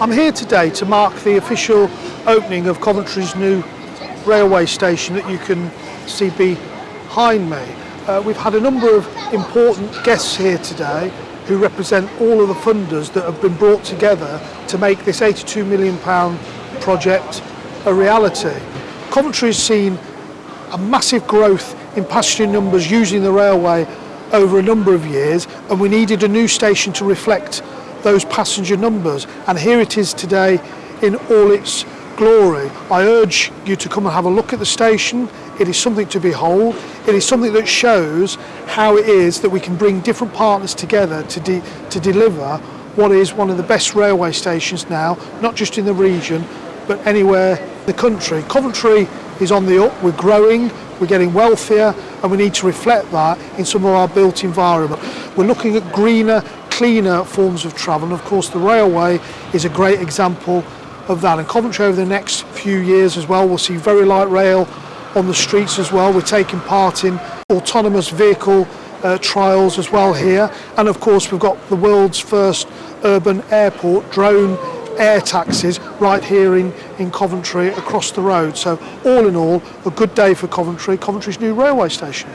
I'm here today to mark the official opening of Coventry's new railway station that you can see behind me. Uh, we've had a number of important guests here today who represent all of the funders that have been brought together to make this 82 million pound project a reality. Coventry has seen a massive growth in passenger numbers using the railway over a number of years and we needed a new station to reflect those passenger numbers and here it is today in all its glory. I urge you to come and have a look at the station. It is something to behold. It is something that shows how it is that we can bring different partners together to, de to deliver what is one of the best railway stations now, not just in the region, but anywhere in the country. Coventry is on the up, we're growing, we're getting wealthier, and we need to reflect that in some of our built environment. We're looking at greener, cleaner forms of travel. And of course, the railway is a great example of that. And Coventry over the next few years as well, we'll see very light rail on the streets as well. We're taking part in autonomous vehicle uh, trials as well here. And of course, we've got the world's first urban airport drone air taxis right here in, in Coventry across the road. So all in all, a good day for Coventry, Coventry's new railway station.